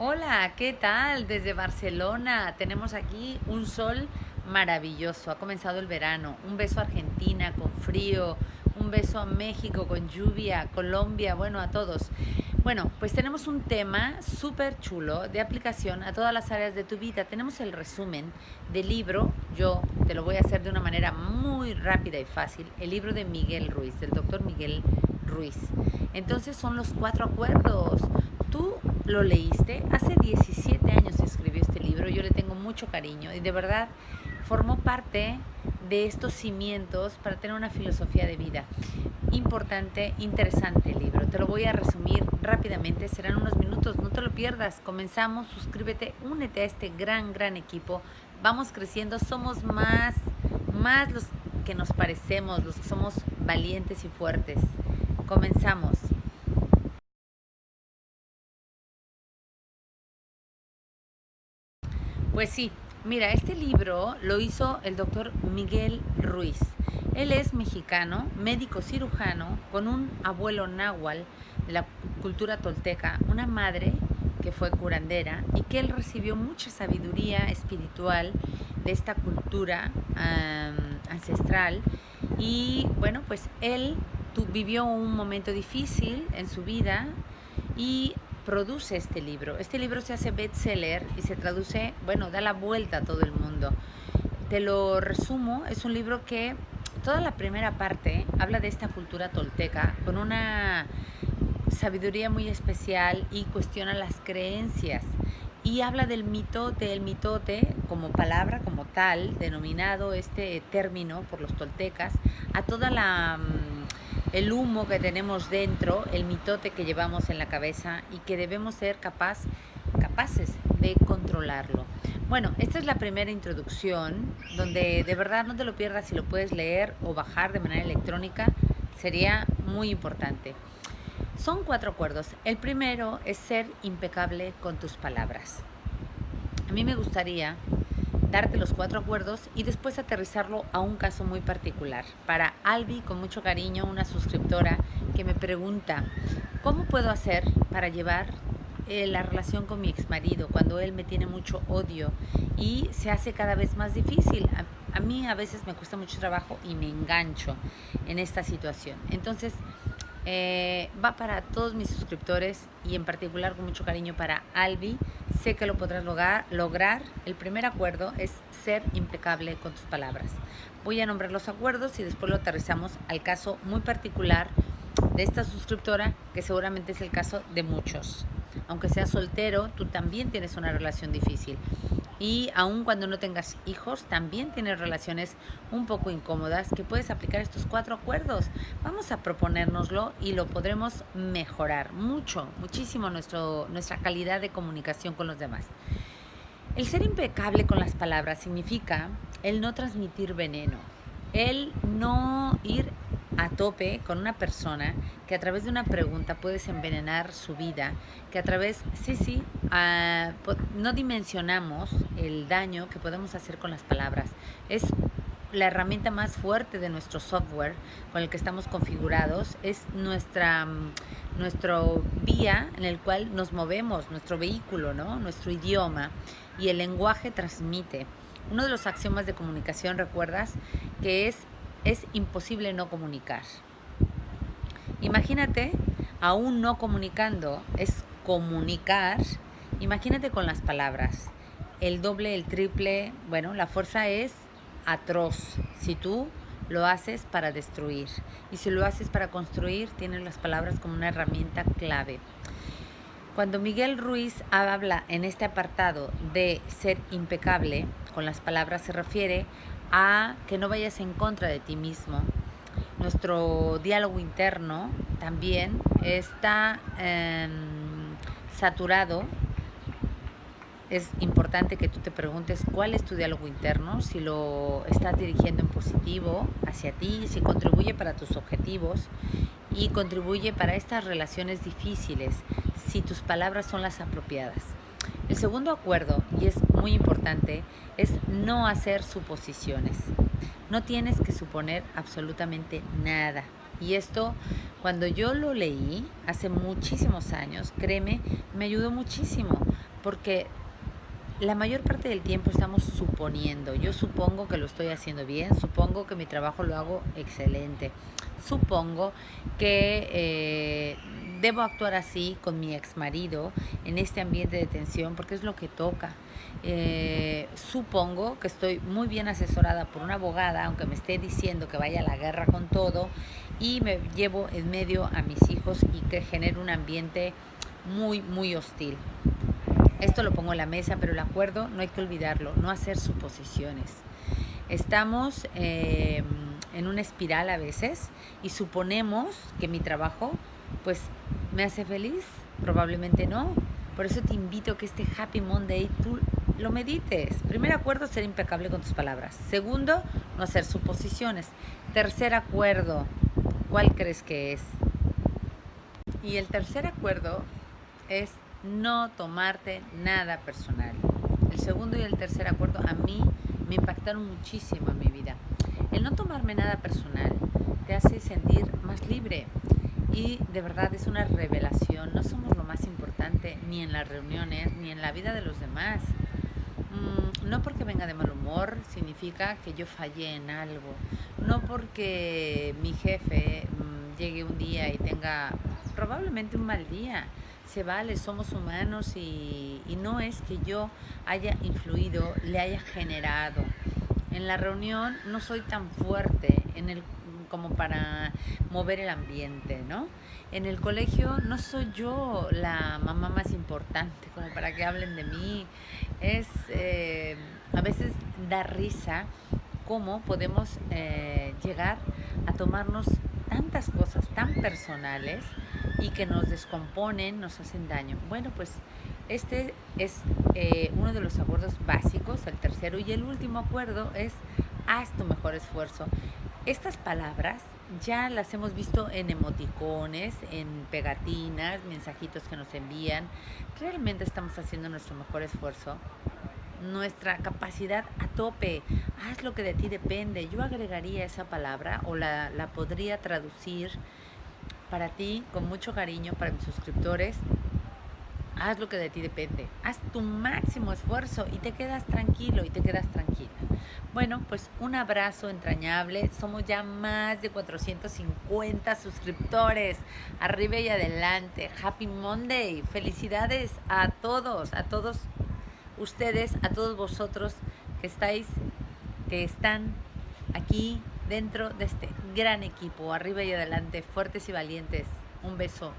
Hola, ¿qué tal? Desde Barcelona tenemos aquí un sol maravilloso. Ha comenzado el verano. Un beso a Argentina con frío, un beso a México con lluvia, Colombia, bueno, a todos. Bueno, pues tenemos un tema súper chulo de aplicación a todas las áreas de tu vida. Tenemos el resumen del libro, yo te lo voy a hacer de una manera muy rápida y fácil, el libro de Miguel Ruiz, del doctor Miguel Ruiz. Entonces son los cuatro acuerdos. Tú lo leíste. Hace 17 años escribió este libro, yo le tengo mucho cariño y de verdad formó parte de estos cimientos para tener una filosofía de vida. Importante, interesante el libro. Te lo voy a resumir rápidamente, serán unos minutos, no te lo pierdas. Comenzamos, suscríbete, únete a este gran, gran equipo. Vamos creciendo, somos más, más los que nos parecemos, los que somos valientes y fuertes. Comenzamos. Pues sí, mira, este libro lo hizo el doctor Miguel Ruiz. Él es mexicano, médico cirujano, con un abuelo náhuatl de la cultura tolteca, una madre que fue curandera y que él recibió mucha sabiduría espiritual de esta cultura ancestral. Y bueno, pues él vivió un momento difícil en su vida y produce este libro. Este libro se hace bestseller y se traduce, bueno, da la vuelta a todo el mundo. Te lo resumo, es un libro que toda la primera parte habla de esta cultura tolteca con una sabiduría muy especial y cuestiona las creencias y habla del mitote, el mitote como palabra, como tal, denominado este término por los toltecas, a toda la mm, el humo que tenemos dentro, el mitote que llevamos en la cabeza y que debemos ser capaces de controlarlo. Bueno, esta es la primera introducción donde de verdad no te lo pierdas si lo puedes leer o bajar de manera electrónica, sería muy importante. Son cuatro acuerdos. El primero es ser impecable con tus palabras. A mí me gustaría darte los cuatro acuerdos y después aterrizarlo a un caso muy particular. Para Albi, con mucho cariño, una suscriptora que me pregunta, ¿cómo puedo hacer para llevar eh, la relación con mi ex marido cuando él me tiene mucho odio y se hace cada vez más difícil? A, a mí a veces me cuesta mucho trabajo y me engancho en esta situación. Entonces, eh, va para todos mis suscriptores y en particular con mucho cariño para Albi. Sé que lo podrás lograr, lograr. El primer acuerdo es ser impecable con tus palabras. Voy a nombrar los acuerdos y después lo aterrizamos al caso muy particular de esta suscriptora, que seguramente es el caso de muchos. Aunque seas soltero, tú también tienes una relación difícil y aun cuando no tengas hijos, también tienes relaciones un poco incómodas que puedes aplicar estos cuatro acuerdos. Vamos a proponérnoslo y lo podremos mejorar mucho, muchísimo nuestro, nuestra calidad de comunicación con los demás. El ser impecable con las palabras significa el no transmitir veneno, el no ir a tope con una persona que a través de una pregunta puedes envenenar su vida, que a través, sí, sí, no dimensionamos el daño que podemos hacer con las palabras. Es la herramienta más fuerte de nuestro software con el que estamos configurados, es nuestra nuestro vía en el cual nos movemos, nuestro vehículo, ¿no? nuestro idioma y el lenguaje transmite. Uno de los axiomas de comunicación, recuerdas, que es es imposible no comunicar. Imagínate, aún no comunicando, es comunicar. Imagínate con las palabras. El doble, el triple, bueno, la fuerza es atroz. Si tú lo haces para destruir y si lo haces para construir, tienes las palabras como una herramienta clave. Cuando Miguel Ruiz habla en este apartado de ser impecable con las palabras, se refiere a que no vayas en contra de ti mismo. Nuestro diálogo interno también está em, saturado. Es importante que tú te preguntes cuál es tu diálogo interno, si lo estás dirigiendo en positivo hacia ti, si contribuye para tus objetivos y contribuye para estas relaciones difíciles, si tus palabras son las apropiadas. El segundo acuerdo, y es muy importante, es no hacer suposiciones. No tienes que suponer absolutamente nada. Y esto, cuando yo lo leí hace muchísimos años, créeme, me ayudó muchísimo porque la mayor parte del tiempo estamos suponiendo. Yo supongo que lo estoy haciendo bien, supongo que mi trabajo lo hago excelente, supongo que eh, debo actuar así con mi ex marido en este ambiente de tensión porque es lo que toca. Eh, supongo que estoy muy bien asesorada por una abogada, aunque me esté diciendo que vaya a la guerra con todo, y me llevo en medio a mis hijos y que genere un ambiente muy, muy hostil. Esto lo pongo en la mesa, pero el acuerdo no hay que olvidarlo, no hacer suposiciones. Estamos eh, en una espiral a veces y suponemos que mi trabajo pues me hace feliz, probablemente no. Por eso te invito a que este Happy Monday tú lo medites. Primer acuerdo, ser impecable con tus palabras. Segundo, no hacer suposiciones. Tercer acuerdo, ¿cuál crees que es? Y el tercer acuerdo es no tomarte nada personal. El segundo y el tercer acuerdo a mí me impactaron muchísimo en mi vida. El no tomarme nada personal te hace sentir más libre y de verdad es una revelación. No somos lo más importante ni en las reuniones ni en la vida de los demás. Mm, no porque venga de mal humor significa que yo fallé en algo. No porque mi jefe mm, llegue un día y tenga probablemente un mal día se vale, somos humanos y, no es que yo haya influido, le haya generado. En la reunión no soy tan fuerte en el, como para mover el ambiente, ¿no? En el colegio no soy yo la mamá más importante como para que hablen de mí. Es eh, a veces da risa cómo podemos eh, llegar a tomarnos tantas cosas tan personales y que nos descomponen, nos hacen daño. Bueno, pues este es eh, uno de los acuerdos básicos, el tercero. Y el último acuerdo es haz tu mejor esfuerzo. Estas palabras ya las hemos visto en emoticones, en pegatinas, mensajitos que nos envían. Realmente estamos haciendo nuestro mejor esfuerzo. Nuestra capacidad a tope. Haz lo que de ti depende. Yo agregaría esa palabra o la, la podría traducir para ti, con mucho cariño, para mis suscriptores, haz lo que de ti depende, haz tu máximo esfuerzo y te quedas tranquilo y te quedas tranquila. Bueno, pues un abrazo entrañable, somos ya más de 450 suscriptores, arriba y adelante, Happy Monday, felicidades a todos, a todos ustedes, a todos vosotros que estáis, que están aquí dentro de este gran equipo. Arriba y adelante, fuertes y valientes. Un beso.